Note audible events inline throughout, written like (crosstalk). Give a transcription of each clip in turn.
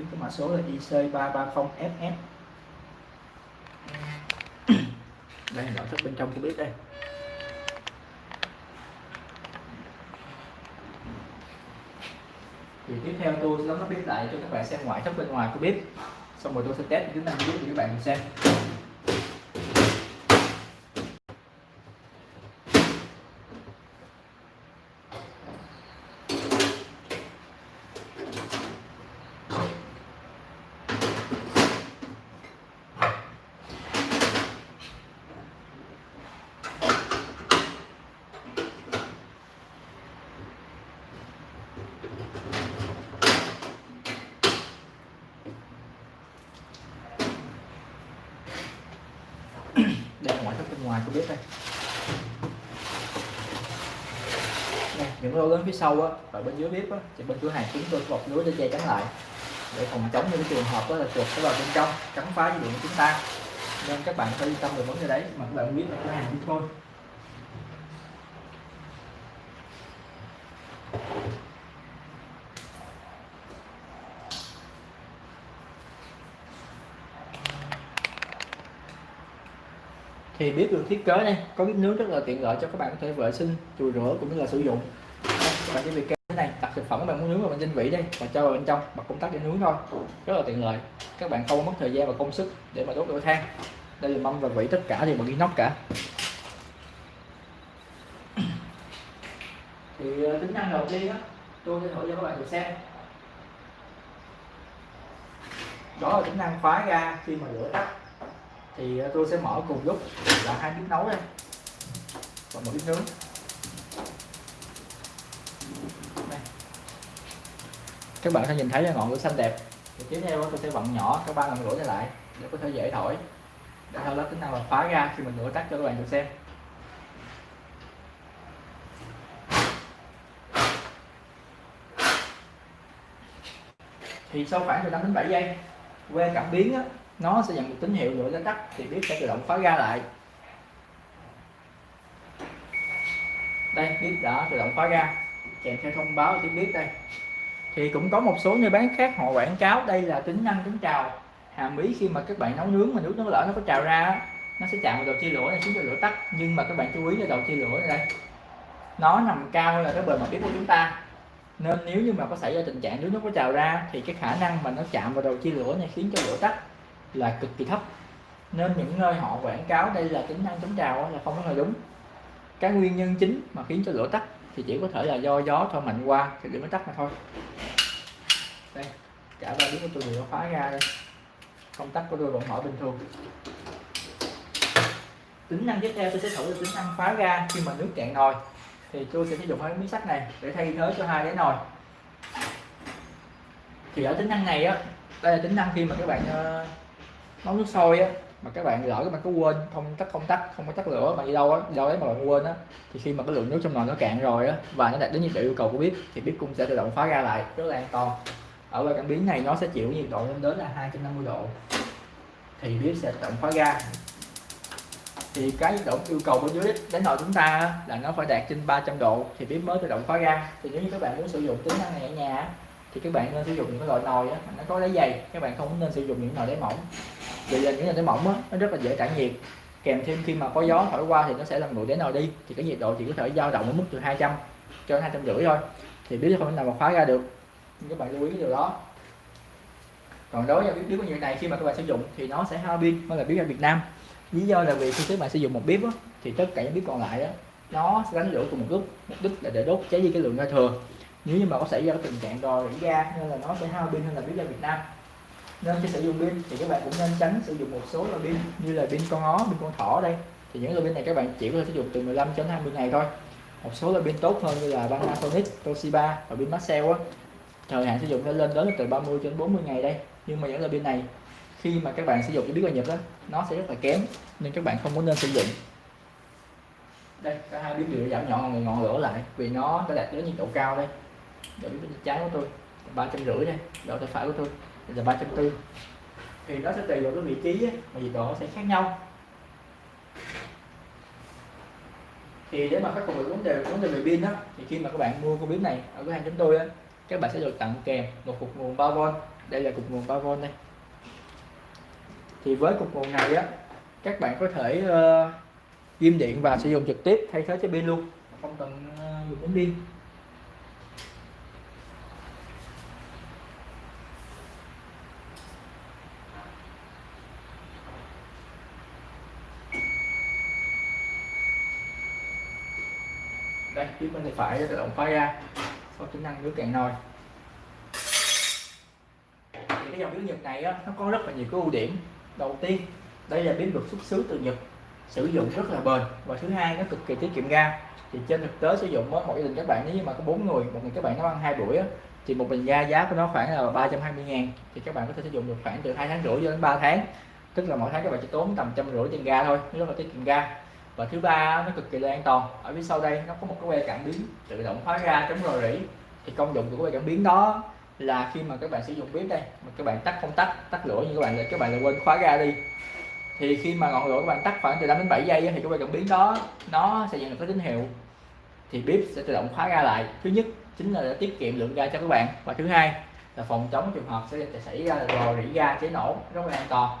bếp cái mã số là IC330FF (coughs) đây là nội thất bên trong của bếp đây. Thì tiếp theo tôi sẽ lắp bếp lại cho các bạn xem ngoại thất bên ngoài của bếp xong rồi tôi sẽ test tính năng biết cho các bạn xem. Ngoài của bếp đây. Nè, những lô lớn phía sau á và bên dưới bếp á thì bên cửa hàng chúng tôi bọc lưới để che chắn lại. Để phòng chống những trường hợp đó là chuột nó vào bên trong cắn phá dây điện của chúng ta. Nên các bạn phải yên tâm về vấn đề đấy mà các bạn biết là cửa hàng chúng tôi thì bếp được thiết kế đây. Có bếp nướng rất là tiện lợi cho các bạn có thể vệ sinh chùi rửa cũng như là sử dụng. Đây, các bạn chỉ việc kéo này. Đặt thực phẩm bạn muốn nướng vào bên trên vỉ đây và cho vào bên trong. Bật công tắc để nướng thôi. Rất là tiện lợi. Các bạn không mất thời gian và công sức để mà đốt lửa than. Đây là mâm và vỉ tất cả thì bằng inox cả. (coughs) Thì ờ, tính năng đầu tiên á tôi sẽ thử cho các bạn được xem. Đó là tính năng khóa ga khi mà lửa tắt thì ờ, tôi sẽ mở cùng lúc. Là hai bếp nấu đây và một bếp nướng. Đây. các bạn sẽ nhìn thấy là ngọn lửa xanh đẹp. Thì tiếp theo tôi sẽ vặn nhỏ các ba lần lửa này lại để có thể dễ thổi. Để sau đó tính năng là phá ra khi mình lửa tắt cho các bạn được xem. Thì sau khoảng từ 5 đến 7 giây que cảm biến á, nó sẽ nhận một tín hiệu lửa đã tắt thì bếp sẽ tự động khóa ga lại. Đây bếp đã tự động khóa ga kèm theo thông báo tiếng bếp đây. Thì cũng có một số nơi bán khác họ quảng cáo đây là tính năng chống trào. Hàm ý khi mà các bạn nấu nướng mà nước nó lỡ nó có trào ra nó sẽ chạm vào đầu chia lửa này khiến cho lửa tắt. Nhưng mà các bạn chú ý là đầu chia lửa này đây, nó nằm cao hơn là cái bề mặt bếp của chúng ta. Nên nếu như mà có xảy ra tình trạng nước nó có trào ra thì cái khả năng mà nó chạm vào đầu chia lửa này khiến cho lửa tắt là cực kỳ thấp. Nên những nơi họ quảng cáo đây là tính năng chống trào là không có là đúng. Cái nguyên nhân chính mà khiến cho lửa tắt thì chỉ có thể là do gió thổi mạnh qua thì lửa mới tắt mà thôi. Đây, cả ba đứa của tôi đều khóa ra đây. Công tắc của tôi vẫn mở bình thường. Tính năng tiếp theo tôi sẽ thử là tính năng phá ga khi mà nước cạn nồi. Thì tôi sẽ sử dụng hai miếng sắt này để thay thế cho hai cái nồi. Thì ở tính năng này á, đây là tính năng khi mà các bạn ờ, nấu nước sôi á mà các bạn lỡ các bạn có quên không tắt không tắt không có tắt lửa mà đi đâu á đâu đấy mà bạn quên á thì khi mà cái lượng nước trong nồi nó cạn rồi á và nó đạt đến nhiệt độ yêu cầu của bếp thì bếp cũng sẽ tự động khóa ra lại rất là an toàn. Ở loại cảm biến này nó sẽ chịu nhiệt độ lên đến là 250 độ thì bếp sẽ tự động khóa ga thì cái nhiệt độ yêu cầu bên dưới đến nồi chúng ta là nó phải đạt trên 300 độ thì bếp mới tự động khóa ga thì nếu như các bạn muốn sử dụng tính năng này ở nhà thì các bạn nên sử dụng những cái loại nồi á, nó có đáy dày các bạn không nên sử dụng những nồi đáy mỏng vì là những cái mỏng á, nó rất là dễ tản nhiệt. Kèm thêm khi mà có gió thổi qua thì nó sẽ làm nguội đến nào đi thì cái nhiệt độ chỉ có thể dao động ở mức từ 200 cho đến hai trăm rưỡi thôi. Thì biết không thể nào mà khóa ra được. Nhưng các bạn lưu ý cái điều đó. Còn đối với bếp bếp như này khi mà các bạn sử dụng thì nó sẽ hao pin hơn là bếp ở Việt Nam. Lý do là vì khi các bạn sử dụng một bếp á, thì tất cả những bếp còn lại á, nó sẽ đánh lửa cùng một lúc mục đích là để đốt cháy đi cái lượng ra thừa. Nếu như mà có xảy ra cái tình trạng rò rỉ ga nên là nó sẽ hao pin hơn là bếp ga Việt Nam nên khi sử dụng pin thì các bạn cũng nên tránh sử dụng một số loại pin như là pin con ó pin con thỏ đây. Thì những loại pin này các bạn chỉ có thể sử dụng từ 15 đến 20 ngày thôi. Một số loại pin tốt hơn như là Panasonic, Toshiba và pin Maxell á. Thời hạn sử dụng nó lên đến từ 30 đến 40 ngày đây. Nhưng mà những loại pin này khi mà các bạn sử dụng cái biết qua Nhật đó nó sẽ rất là kém nên các bạn không có nên sử dụng. Đây cả hai bếp đều giảm nhỏ ngọn, ngọn lửa lại vì nó đã đạt đến nhiệt độ cao đây. Độ bên trái của tôi ba trăm rưỡi đây độ tay phải của tôi là ba trăm tư. Thì nó sẽ tùy vào cái vị trí á, mà nhiệt độ sẽ khác nhau. Thì để mà khắc phục được vấn đề vấn đề về pin đó thì khi mà các bạn mua con bếp này ở cửa hàng chúng tôi á các bạn sẽ được tặng kèm một cục nguồn 3V đây là cục nguồn 3V đây. Thì với cục nguồn này á các bạn có thể uh, ghim điện và sử dụng trực tiếp thay thế cho pin luôn. Không cần uh, dùng đến pin. Đây phía bên tay phải tự động khóa ra có tính năng nước cạn nồi thì cái dòng biến nhật này á, nó có rất là nhiều cái ưu điểm. Đầu tiên đây là biến được xuất xứ từ nhật sử dụng rất là bền. Và thứ hai nó cực kỳ tiết kiệm ga. Thì trên thực tế sử dụng mỗi mỗi gia đình các bạn nếu mà có bốn người một người các bạn nấu ăn hai buổi á, thì một bình ga giá của nó khoảng là 320 ngàn. Thì các bạn có thể sử dụng được khoảng từ hai tháng rưỡi cho đến 3 tháng. Tức là mỗi tháng các bạn chỉ tốn tầm trăm rưỡi tiền ga thôi rất là tiết kiệm ga và thứ ba nó cực kỳ là an toàn. Ở phía sau đây nó có một cái que cảm biến tự động khóa ra chống rò rỉ. Thì công dụng của cái que cảm biến đó là khi mà các bạn sử dụng bếp đây, mà các bạn tắt không tắt tắt lửa như các bạn là, các bạn là quên khóa ra đi. Thì khi mà ngọn lửa các bạn tắt khoảng từ 5 đến 7 giây thì cái que cảm biến đó nó sẽ nhận được cái tín hiệu. Thì bếp sẽ tự động khóa ra lại. Thứ nhất chính là để tiết kiệm lượng ga cho các bạn. Và thứ hai là phòng chống trường hợp sẽ xảy ra là rò rỉ ga cháy nổ, rất là an toàn.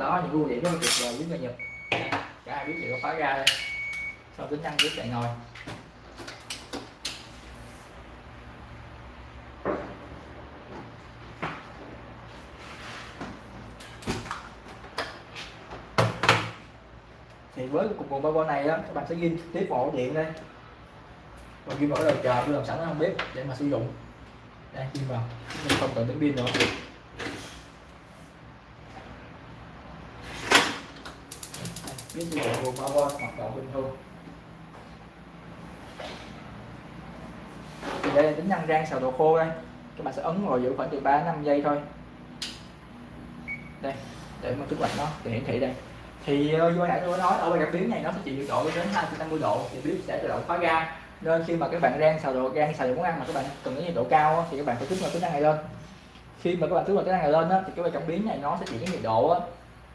Đó, những ưu điểm rất là tuyệt vời với người nhật cả hai biết đều có khóa ra đây. Sau tính năng biết chạy nồi thì với cục nguồn bao này đó các bạn sẽ ghi tiếp vào điện đây. Và ghi vào cái đầu chờ tôi làm sẵn ở không biết để mà sử dụng. Đây, ghi vào. Mình không cần đến pin nữa. Biết sử dụng nguồn power hoạt động bình thường thì đây là tính năng rang xào đồ khô đây. Các bạn sẽ ấn vào giữ khoảng từ 3 5 giây thôi. Đây, để mà kích lạnh nó, để hiển thị đây. Thì ờ, như hồi nãy tôi nói, ở bên cảm biến này nó sẽ chịu nhiệt độ đến 250 độ, thì bếp sẽ tự động khóa ga. Nên khi mà các bạn rang xào đồ, rang xào đồ món ăn mà các bạn cần cái nhiệt độ cao thì các bạn phải kích vào tính năng này lên. Khi mà các bạn kích vào tính năng này lên thì cái bên cảm biến này nó sẽ chịu cái nhiệt độ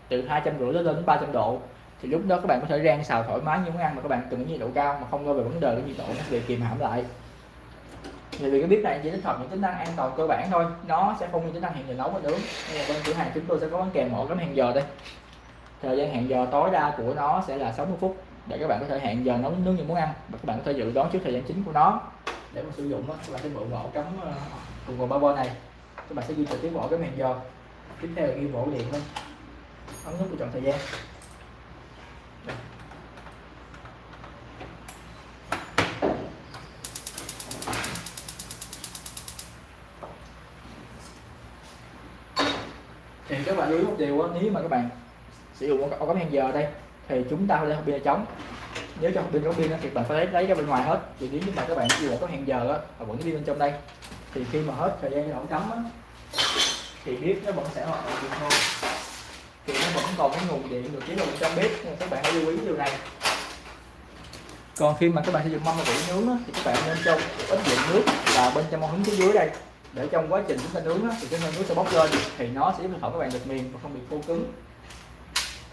từ hai trăm rưỡi đến 300 độ thì lúc đó các bạn có thể rang xào thoải mái như món ăn mà các bạn cần nhiệt độ cao mà không lo về vấn đề cái nhiệt độ nó bị kìm hãm lại. Thì vì cái bếp này chỉ tích hợp những tính năng an toàn cơ bản thôi nó sẽ không như tính năng hẹn giờ nấu và nướng nên là bên cửa hàng chúng tôi sẽ có bán kèm mỗi cái hẹn giờ đây. Thời gian hẹn giờ tối đa của nó sẽ là 60 phút để các bạn có thể hẹn giờ nấu nướng những món ăn và các bạn có thể dự đoán trước thời gian chính của nó. Để mà sử dụng đó, các bạn sẽ bộ ổ cắm ờ, cùng nguồn bao này. Các bạn sẽ ghi trực tiếp ổ cái hẹn giờ. Tiếp theo là ghi bộ điện lên. Ấn nút để chọn thời gian. Thì các bạn lưu ý một điều đó, nếu mà các bạn sử dụng ổ cắm hẹn giờ đây thì chúng ta phải hộp pin chống trống. Nếu cho hộp pin có pin thì bạn phải lấy lấy ra bên ngoài hết. Thì nếu như mà các bạn sử dụng có hẹn giờ á và vẫn pin bên trong đây thì khi mà hết thời gian ổ cắm á thì biết nó vẫn sẽ hoạt động bình thôi. Thì nó vẫn còn cái nguồn điện được chế độ trong bếp nên các bạn hãy lưu ý điều này. Còn khi mà các bạn sử dụng mâm và vỉ nướng á, thì các bạn nên cho ít lượng nước và bên trong mâm hứng phía dưới đây để trong quá trình chúng ta nướng á, thì cái nướng sẽ bốc lên thì nó sẽ giúp thực các bạn được mềm và không bị khô cứng.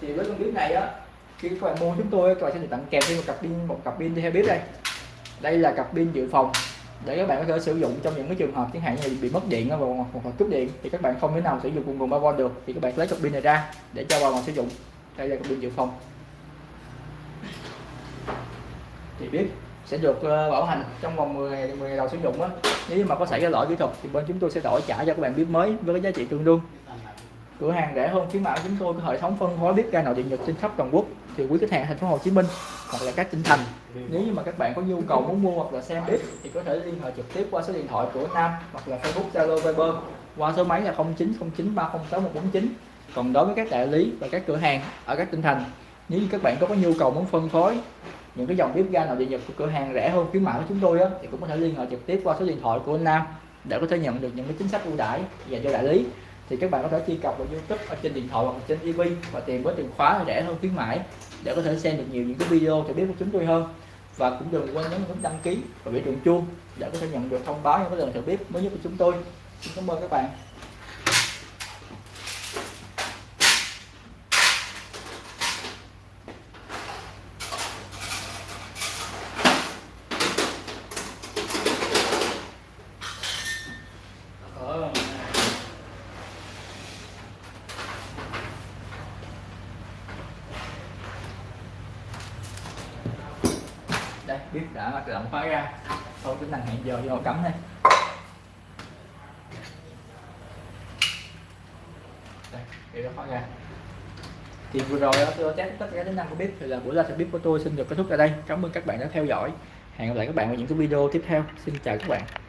Thì với con bếp này á khi các bạn mua chúng tôi các bạn sẽ được tặng kèm thêm một cặp pin một cặp pin theo bếp đây. Đây là cặp pin dự phòng để các bạn có thể sử dụng trong những cái trường hợp chẳng hạn như bị mất điện hoặc hoặc cúp điện thì các bạn không thể nào sử dụng cùng nguồn 3V được. Thì các bạn lấy cặp pin này ra để cho vào sử dụng. Đây là cặp pin dự phòng. Thì biết sẽ được ờ, bảo hành trong vòng 10 ngày 10 ngày đầu sử dụng á. Nếu mà có xảy ra lỗi kỹ thuật thì bên chúng tôi sẽ đổi trả cho các bạn bếp mới với cái giá trị tương đương. Cửa hàng rẻ hơn khuyến mãi chúng tôi có hệ thống phân phối bếp ga nội điện nhật trên khắp toàn quốc thì quý khách hàng thành phố Hồ Chí Minh hoặc là các tỉnh thành. Nếu như mà các bạn có nhu cầu muốn mua hoặc là xem bếp thì có thể liên hệ trực tiếp qua số điện thoại của Nam hoặc là Facebook Zalo Viber qua số máy là 0909306149. còn đối với các đại lý và các cửa hàng ở các tỉnh thành nếu như các bạn có, có nhu cầu muốn phân phối những cái dòng bếp ga nào địa nhật của cửa hàng rẻ hơn khuyến mãi của chúng tôi á, thì cũng có thể liên hệ trực tiếp qua số điện thoại của anh Nam để có thể nhận được những cái chính sách ưu đãi dành cho đại lý. Thì các bạn có thể truy cập vào YouTube ở trên điện thoại hoặc trên TV và tìm với từ khóa rẻ hơn khuyến mãi để có thể xem được nhiều những cái video cho biết của chúng tôi hơn. Và cũng đừng quên nhấn nút đăng ký và biểu tượng chuông để có thể nhận được thông báo những cái lần thử bếp mới nhất của chúng tôi. Xin cảm ơn các bạn đây bếp đã tự động khóa ra. Sau tính năng hẹn giờ vô cắm đây. Đây nó khóa ra. Thì vừa rồi đó, tôi test tất cả tính năng của bếp thì là buổi live bếp của tôi xin được kết thúc tại đây. Cảm ơn các bạn đã theo dõi. Hẹn gặp lại các bạn ở những cái video tiếp theo. Xin chào các bạn.